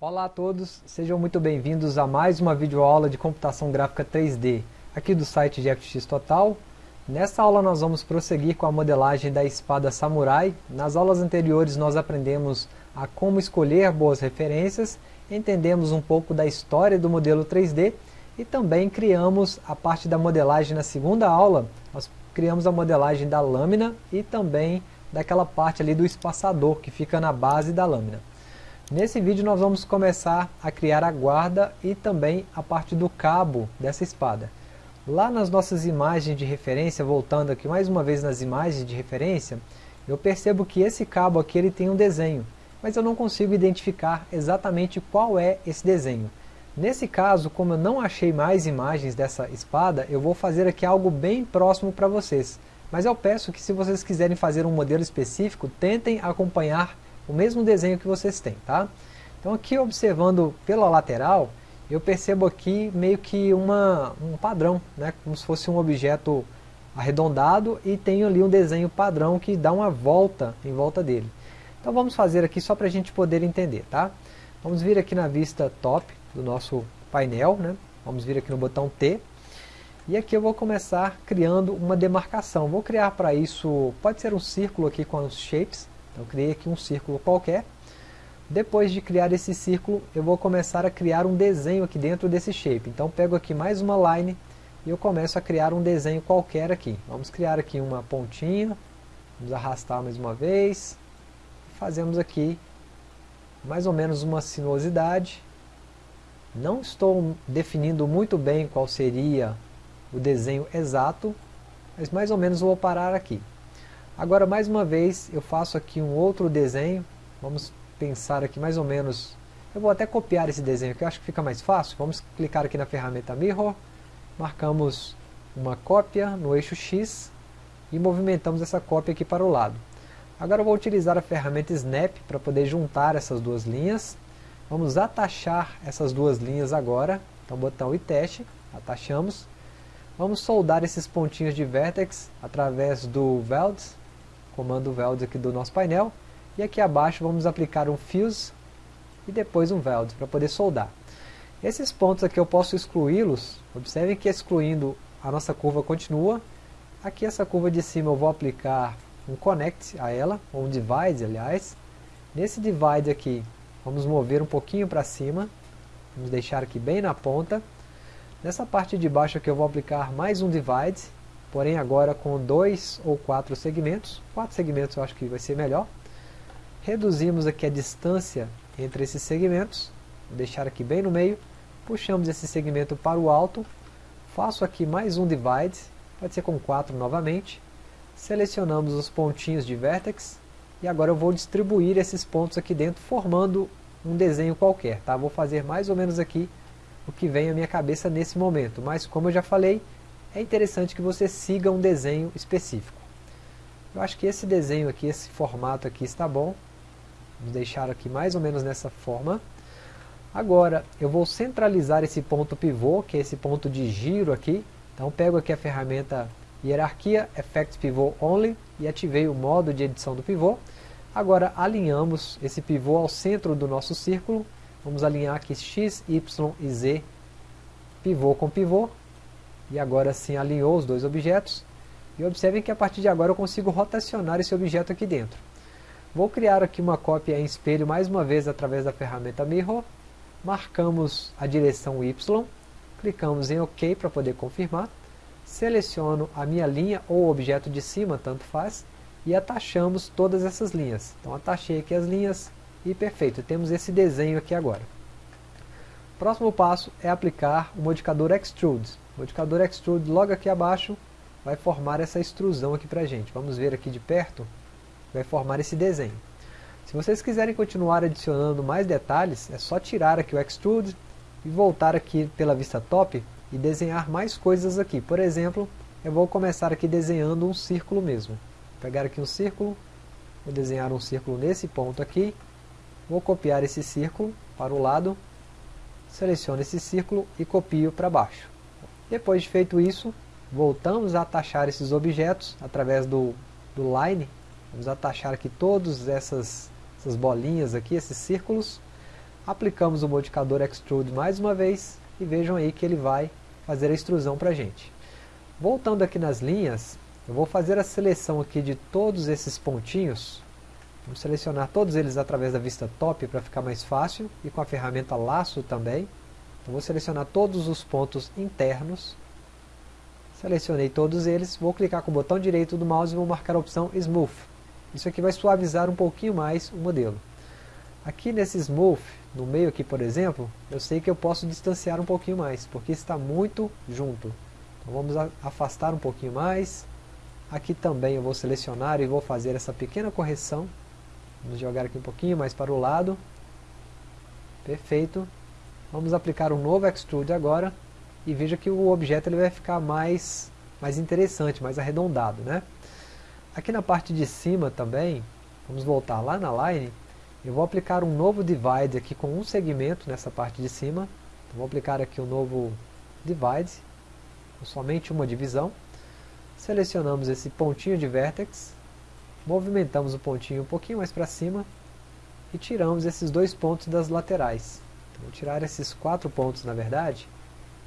Olá a todos, sejam muito bem-vindos a mais uma videoaula de computação gráfica 3D aqui do site de FX Total. Nesta aula nós vamos prosseguir com a modelagem da espada samurai. Nas aulas anteriores nós aprendemos a como escolher boas referências, entendemos um pouco da história do modelo 3D e também criamos a parte da modelagem na segunda aula. Nós criamos a modelagem da lâmina e também daquela parte ali do espaçador que fica na base da lâmina. Nesse vídeo nós vamos começar a criar a guarda e também a parte do cabo dessa espada. Lá nas nossas imagens de referência, voltando aqui mais uma vez nas imagens de referência, eu percebo que esse cabo aqui ele tem um desenho, mas eu não consigo identificar exatamente qual é esse desenho. Nesse caso, como eu não achei mais imagens dessa espada, eu vou fazer aqui algo bem próximo para vocês. Mas eu peço que se vocês quiserem fazer um modelo específico, tentem acompanhar o mesmo desenho que vocês têm, tá? Então aqui observando pela lateral, eu percebo aqui meio que uma, um padrão, né? como se fosse um objeto arredondado e tenho ali um desenho padrão que dá uma volta em volta dele. Então vamos fazer aqui só para a gente poder entender, tá? Vamos vir aqui na vista top do nosso painel, né? Vamos vir aqui no botão T. E aqui eu vou começar criando uma demarcação. Vou criar para isso, pode ser um círculo aqui com os shapes, eu criei aqui um círculo qualquer. Depois de criar esse círculo, eu vou começar a criar um desenho aqui dentro desse shape. Então pego aqui mais uma line e eu começo a criar um desenho qualquer aqui. Vamos criar aqui uma pontinha, vamos arrastar mais uma vez. Fazemos aqui mais ou menos uma sinuosidade. Não estou definindo muito bem qual seria o desenho exato, mas mais ou menos vou parar aqui. Agora, mais uma vez, eu faço aqui um outro desenho. Vamos pensar aqui mais ou menos... Eu vou até copiar esse desenho aqui, eu acho que fica mais fácil. Vamos clicar aqui na ferramenta Mirror. Marcamos uma cópia no eixo X e movimentamos essa cópia aqui para o lado. Agora eu vou utilizar a ferramenta Snap para poder juntar essas duas linhas. Vamos atachar essas duas linhas agora. Então botão e teste, atachamos. Vamos soldar esses pontinhos de vertex através do Welds comando weld aqui do nosso painel, e aqui abaixo vamos aplicar um fuse e depois um weld para poder soldar. Esses pontos aqui eu posso excluí-los, observem que excluindo a nossa curva continua, aqui essa curva de cima eu vou aplicar um connect a ela, ou um divide aliás, nesse divide aqui vamos mover um pouquinho para cima, vamos deixar aqui bem na ponta, nessa parte de baixo aqui eu vou aplicar mais um divide, porém agora com dois ou quatro segmentos, quatro segmentos eu acho que vai ser melhor. Reduzimos aqui a distância entre esses segmentos, vou deixar aqui bem no meio, puxamos esse segmento para o alto, faço aqui mais um divide, pode ser com quatro novamente, selecionamos os pontinhos de vertex, e agora eu vou distribuir esses pontos aqui dentro, formando um desenho qualquer, tá? Vou fazer mais ou menos aqui o que vem à minha cabeça nesse momento, mas como eu já falei, é interessante que você siga um desenho específico. Eu acho que esse desenho aqui, esse formato aqui está bom. Vamos deixar aqui mais ou menos nessa forma. Agora, eu vou centralizar esse ponto pivô, que é esse ponto de giro aqui. Então, pego aqui a ferramenta Hierarquia, Effect Pivot Only, e ativei o modo de edição do pivô. Agora, alinhamos esse pivô ao centro do nosso círculo. Vamos alinhar aqui X, Y e Z, pivô com pivô. E agora sim alinhou os dois objetos. E observem que a partir de agora eu consigo rotacionar esse objeto aqui dentro. Vou criar aqui uma cópia em espelho mais uma vez através da ferramenta Mirror. Marcamos a direção Y, clicamos em OK para poder confirmar. Seleciono a minha linha ou objeto de cima, tanto faz, e atachamos todas essas linhas. Então atachei aqui as linhas e perfeito, temos esse desenho aqui agora. Próximo passo é aplicar o modificador Extrude. O modificador Extrude logo aqui abaixo vai formar essa extrusão aqui para a gente. Vamos ver aqui de perto, vai formar esse desenho. Se vocês quiserem continuar adicionando mais detalhes, é só tirar aqui o Extrude e voltar aqui pela vista top e desenhar mais coisas aqui. Por exemplo, eu vou começar aqui desenhando um círculo mesmo. Vou pegar aqui um círculo, vou desenhar um círculo nesse ponto aqui, vou copiar esse círculo para o lado seleciono esse círculo e copio para baixo. Depois de feito isso, voltamos a atachar esses objetos através do, do Line. Vamos atachar aqui todas essas, essas bolinhas aqui, esses círculos. aplicamos o modificador Extrude mais uma vez e vejam aí que ele vai fazer a extrusão para a gente. Voltando aqui nas linhas, eu vou fazer a seleção aqui de todos esses pontinhos, vamos selecionar todos eles através da vista top para ficar mais fácil e com a ferramenta laço também. Então vou selecionar todos os pontos internos, selecionei todos eles, vou clicar com o botão direito do mouse e vou marcar a opção Smooth. Isso aqui vai suavizar um pouquinho mais o modelo. Aqui nesse Smooth, no meio aqui por exemplo, eu sei que eu posso distanciar um pouquinho mais, porque está muito junto. Então vamos afastar um pouquinho mais. Aqui também eu vou selecionar e vou fazer essa pequena correção. Vamos jogar aqui um pouquinho mais para o lado. Perfeito. Vamos aplicar um novo Extrude agora. E veja que o objeto ele vai ficar mais, mais interessante, mais arredondado. Né? Aqui na parte de cima também, vamos voltar lá na line eu vou aplicar um novo divide aqui com um segmento nessa parte de cima. Então, vou aplicar aqui um novo divide, com somente uma divisão. Selecionamos esse pontinho de vertex, movimentamos o pontinho um pouquinho mais para cima e tiramos esses dois pontos das laterais. Então, vou tirar esses quatro pontos na verdade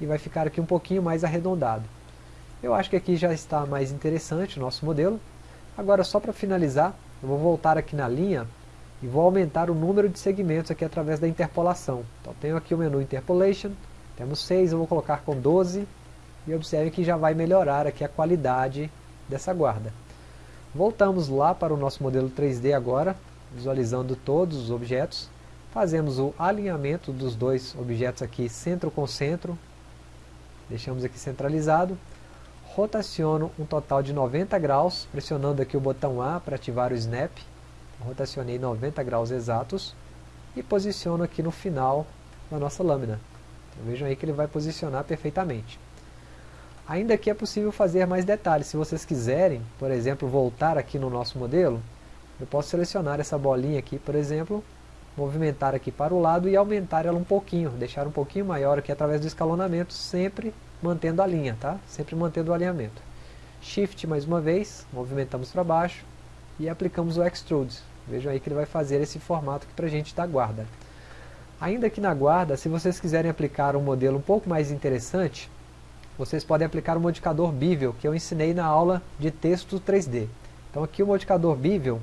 e vai ficar aqui um pouquinho mais arredondado. Eu acho que aqui já está mais interessante o nosso modelo. Agora só para finalizar, eu vou voltar aqui na linha e vou aumentar o número de segmentos aqui através da interpolação. Então tenho aqui o menu Interpolation, temos 6, eu vou colocar com 12 e observe que já vai melhorar aqui a qualidade dessa guarda. Voltamos lá para o nosso modelo 3D agora, visualizando todos os objetos. Fazemos o alinhamento dos dois objetos aqui centro com centro. Deixamos aqui centralizado. Rotaciono um total de 90 graus, pressionando aqui o botão A para ativar o Snap rotacionei 90 graus exatos e posiciono aqui no final da nossa lâmina. Então, vejam aí que ele vai posicionar perfeitamente. Ainda que é possível fazer mais detalhes, se vocês quiserem, por exemplo, voltar aqui no nosso modelo, eu posso selecionar essa bolinha aqui, por exemplo, movimentar aqui para o lado e aumentar ela um pouquinho, deixar um pouquinho maior aqui através do escalonamento, sempre mantendo a linha, tá? Sempre mantendo o alinhamento. Shift mais uma vez, movimentamos para baixo, e aplicamos o Extrude. Vejam aí que ele vai fazer esse formato aqui para a gente da guarda. Ainda aqui na guarda, se vocês quiserem aplicar um modelo um pouco mais interessante, vocês podem aplicar o modificador Bevel, que eu ensinei na aula de texto 3D. Então aqui o modificador Bevel,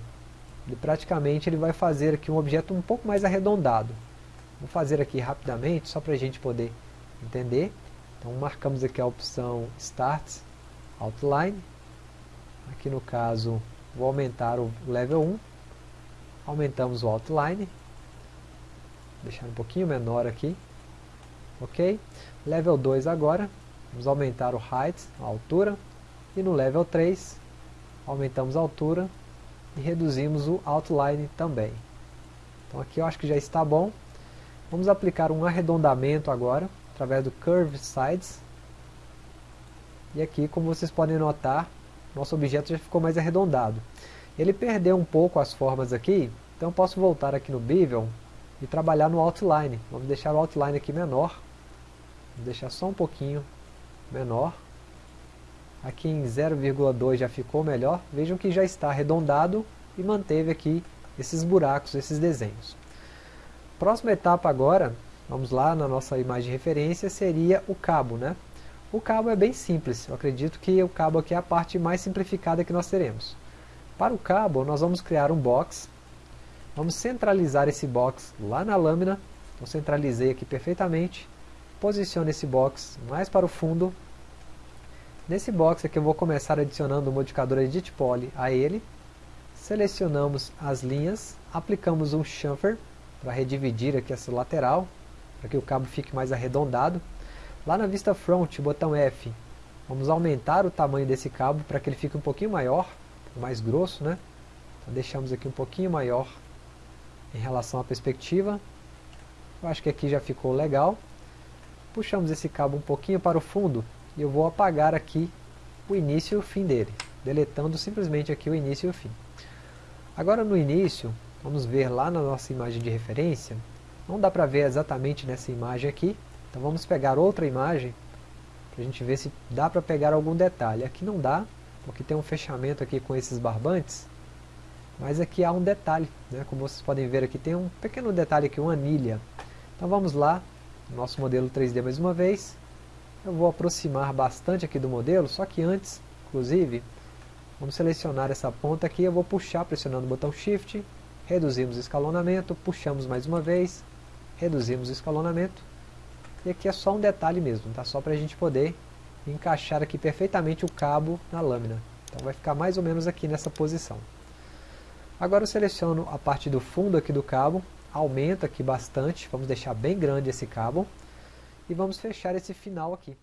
ele praticamente ele vai fazer aqui um objeto um pouco mais arredondado. Vou fazer aqui rapidamente, só para a gente poder entender. Então marcamos aqui a opção Start Outline. Aqui no caso Vou aumentar o level 1. Aumentamos o outline. Deixar um pouquinho menor aqui. Ok? Level 2 agora. Vamos aumentar o height, a altura. E no level 3, aumentamos a altura e reduzimos o outline também. Então aqui eu acho que já está bom. Vamos aplicar um arredondamento agora, através do Curve Sides. E aqui, como vocês podem notar, nosso objeto já ficou mais arredondado. Ele perdeu um pouco as formas aqui, então posso voltar aqui no Bevel e trabalhar no Outline. Vamos deixar o Outline aqui menor, vou deixar só um pouquinho menor. Aqui em 0,2 já ficou melhor, vejam que já está arredondado e manteve aqui esses buracos, esses desenhos. Próxima etapa agora, vamos lá na nossa imagem de referência, seria o cabo, né? O cabo é bem simples, eu acredito que o cabo aqui é a parte mais simplificada que nós teremos. Para o cabo, nós vamos criar um box, vamos centralizar esse box lá na lâmina, então centralizei aqui perfeitamente, posiciono esse box mais para o fundo, nesse box aqui eu vou começar adicionando o modificador Edit Poly a ele, selecionamos as linhas, aplicamos um chamfer para redividir aqui essa lateral, para que o cabo fique mais arredondado, Lá na vista front, botão F, vamos aumentar o tamanho desse cabo para que ele fique um pouquinho maior, mais grosso, né? Então deixamos aqui um pouquinho maior em relação à perspectiva. Eu acho que aqui já ficou legal. Puxamos esse cabo um pouquinho para o fundo e eu vou apagar aqui o início e o fim dele, deletando simplesmente aqui o início e o fim. Agora no início, vamos ver lá na nossa imagem de referência, não dá para ver exatamente nessa imagem aqui, então vamos pegar outra imagem para a gente ver se dá para pegar algum detalhe. Aqui não dá, porque tem um fechamento aqui com esses barbantes, mas aqui há um detalhe, né? como vocês podem ver aqui, tem um pequeno detalhe aqui, uma anilha. Então vamos lá, nosso modelo 3D mais uma vez. Eu vou aproximar bastante aqui do modelo, só que antes, inclusive, vamos selecionar essa ponta aqui, eu vou puxar pressionando o botão Shift, reduzimos o escalonamento, puxamos mais uma vez, reduzimos o escalonamento, e aqui é só um detalhe mesmo, tá? só para a gente poder encaixar aqui perfeitamente o cabo na lâmina. Então vai ficar mais ou menos aqui nessa posição. Agora eu seleciono a parte do fundo aqui do cabo, aumento aqui bastante, vamos deixar bem grande esse cabo, e vamos fechar esse final aqui.